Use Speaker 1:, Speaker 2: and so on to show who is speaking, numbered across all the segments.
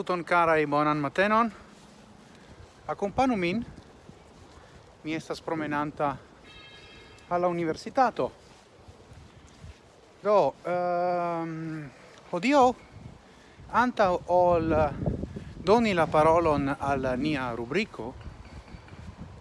Speaker 1: Saluton carai, bonan matenon. Accompanu min. Mi estas promenanta alla universitato. Do, ehm, odio anta ol doni la parolon al nia rubrico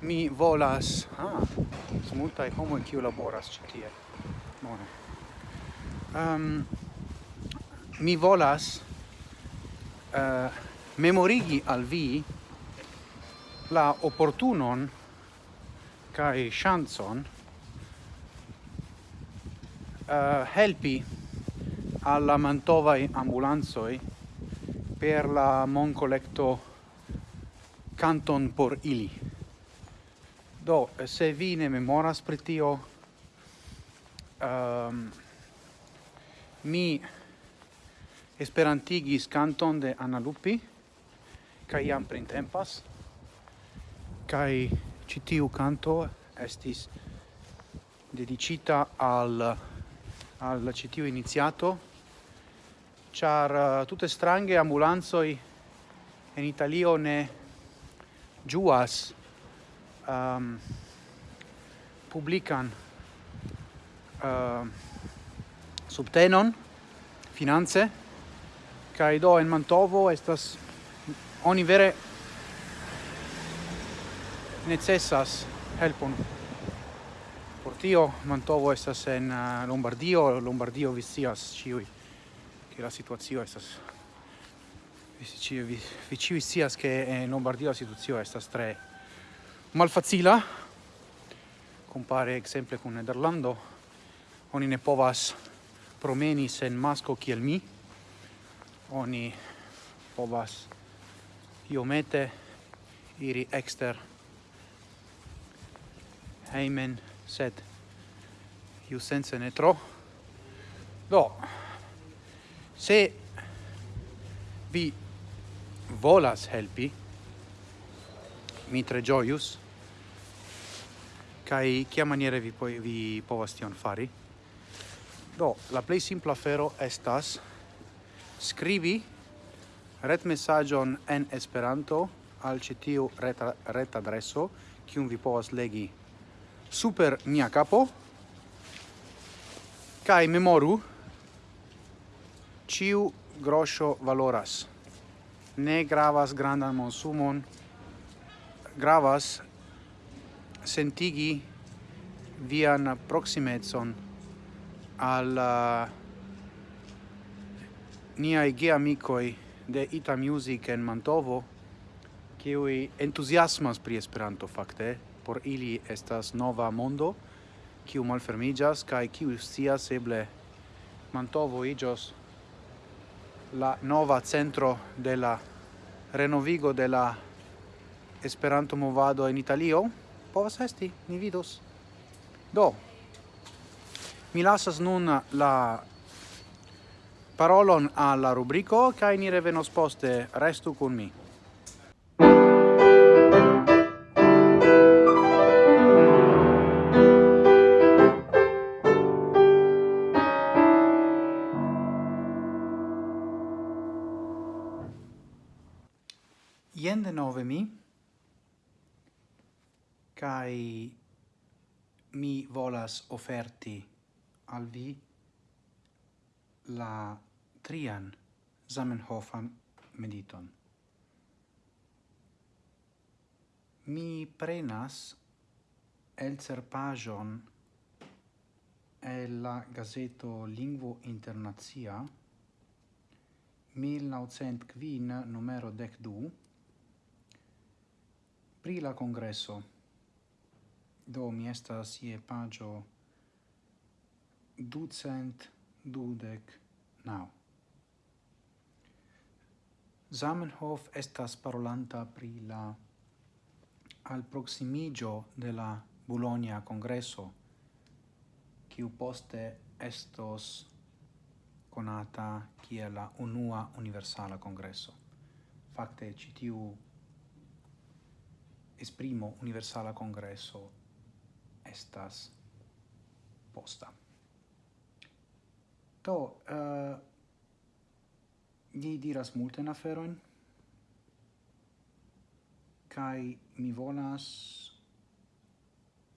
Speaker 1: mi volas ah multa e homo kiu laboras ĉi tie bone um, mi volas eh, memorigi al vi la opportunon kai chanson eh, helpi alla Mantova ambulanzoi per la moncolecto canton por ili. Do, se vi ne memoras pri tio, um, mi esperantigis canton de Anna Lupi kaj jam printempas kai citiu canto estis dedicita al al citiu iniziato iniziato uh, eh, tutte strange ambulanzoi en Italio ne ĝuas um, ehm, publican uh, subtenon finanze kai do en Mantovo estas oni vere necessas helpon. Por tio Mantovo estas en uh, Lombardio, Lombardio vicias ciui. che la situazio estas vi ci vi, vi ci scias che en Lombardia la situazio estas stre malfacila compare exemple con Nederlando oni ne povas promeni sen masco kiel mi oni povas iomete iri exter heimen, sed iu sense ne tro. Do, se vi volas helpi, mi tre gioius, kai kia maniere vi, poi vi povas tion fari. Do, la play simpla fero estas scrivi ret messagion en Esperanto al citiu ret ret adreso kiun vi povas legi super mia capo kai memoru ciu groscio valoras. Ne gravas grandan monsumon gravas sentigi vian proximezon al uh, niai geamicoi de Ita Music en Mantovo, kiui entusiasmas pri Esperanto fakte, por ili estas nova mondo, kiu malfermiĝas kaj kiu scias eble Mantovo iĝos la nova centro de la renovigo de la Esperanto movado en Italio, povas esti, ni vidos. Do, mi lasas nun la parolon alla rubrico kai ni revenos poste restu con mi. Ien de nove mi, kai mi volas offerti al vi la trian Zamenhofan mediton. Mi prenas el cerpajon e la gazeto Lingvo Internazia 1905 numero 12 pri la congresso do mi estas ie pagio ducent dudec nau. Zamenhof estas parolanta pri la alproximigio de la Bologna Congresso, kiu poste estos conata kiel la unua universala congresso. Fakte ci tiu esprimo universala congresso estas posta. Do, uh, eh, Li diras multe na feroin kai mi volas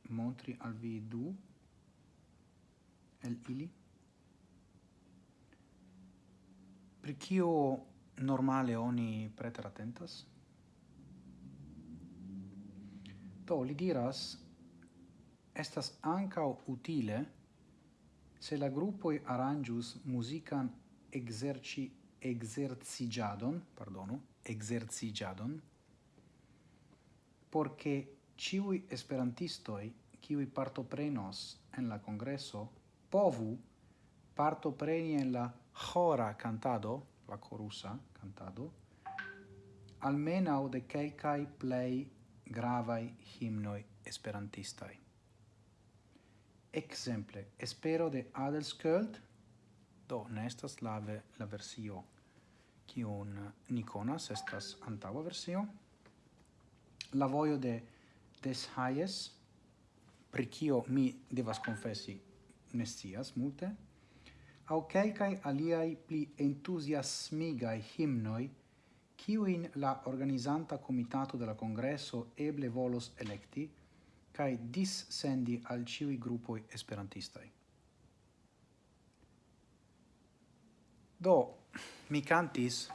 Speaker 1: montri al vi du el ili? Per kio normale oni preteratentas to li diras estas anca utile se la gruppo arangius musican exerci exercigiadon, pardonu, exercigiadon, porque ciui esperantistoi qui partoprenos en la congresso povu partopreni en la hora cantado, la corusa cantado, almenau de quelcae plei gravai himnoi esperantistai. Exemple, espero de Adelskjöld, do, nestas lave la versio kiun ni konas estas antaŭa versio la vojo de Des Hayes pri kio mi devas konfesi ne scias multe aŭ kelkaj aliaj pli entuziasmigaj himnoj kiujn la organizanta komitato de la kongreso eble volos elekti kaj dissendi al ĉiuj grupoj esperantistaj. Do, mi cantis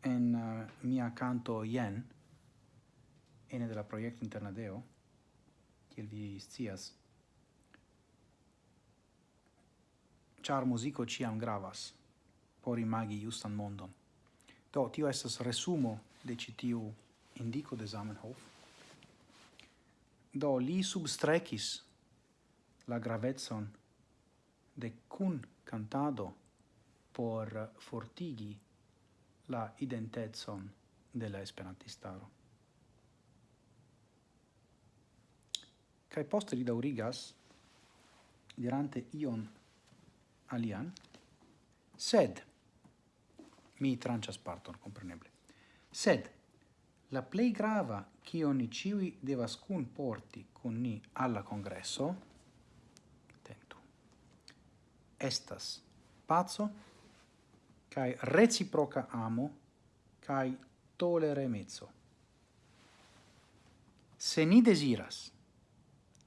Speaker 1: en uh, mia canto Yen, ene della proiecto Internadeo, kiel vi scias, char musico ciam gravas por imagi justan mondon. Do, tio estas resumo de citiu indico de Zamenhof. Do, li substrekis la gravetson de kun cantado por fortigi la identezon de la esperantistaro. Kaj poste li dirante ion alian, sed mi trancias parton, compreneble, Sed la plei grava kion ni ciui devas kunporti kun ni alla kongreso estas pazzo kai reciproca amo kai tolere mezzo se ni desiras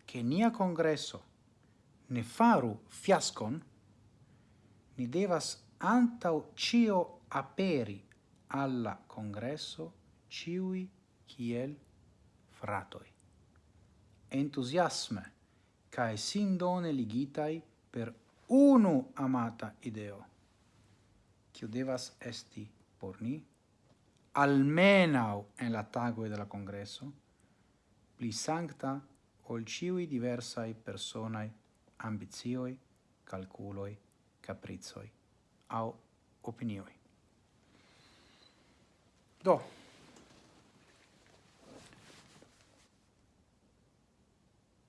Speaker 1: che nia congresso ne faru fiascon ni devas antau cio aperi alla congresso ciui kiel fratoi entusiasme sin sindone ligitai per unu amata ideo, kiu devas esti por ni, almenau en la tagoi de la congresso, pli sancta ol ciui diversai personai ambizioi, calculoi, caprizoi au opinioi. Do,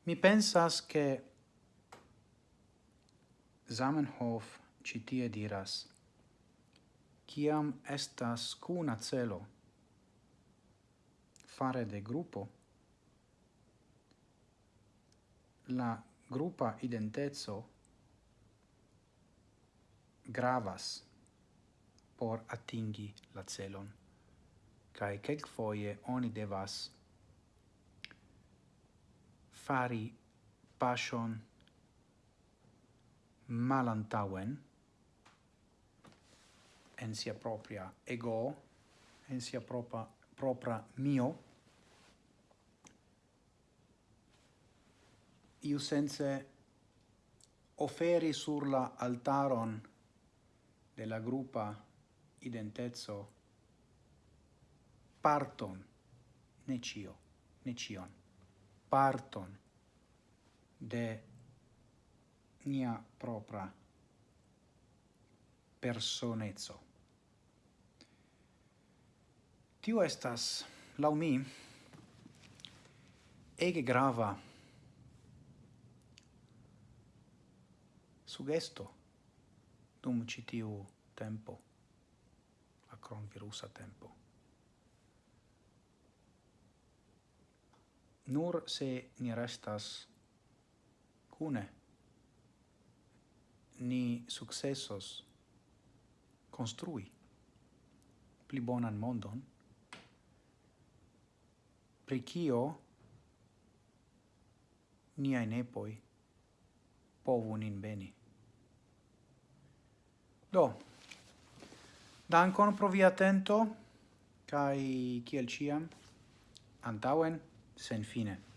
Speaker 1: mi pensas che Zamenhof citie diras Ciam estas cuna celo fare de gruppo la gruppa identezo gravas por atingi la celon cae kelk foie oni devas fari pasion malantauen en sia propria ego, en sia propria, propria mio, iu sense oferi sur la altaron della gruppa identezzo parton ne cio ne cion parton de nia propra personezzo. Tio estas, lau mi, ege grava sugesto dum citiu tempo, la cronvirusa tempo. Nur se ni restas cune, ni successos construi pli bonan mondon, pri cio niai nepoi povu nin beni. Do, dankon pro via atento, kai kiel ciam, antauen sen fine.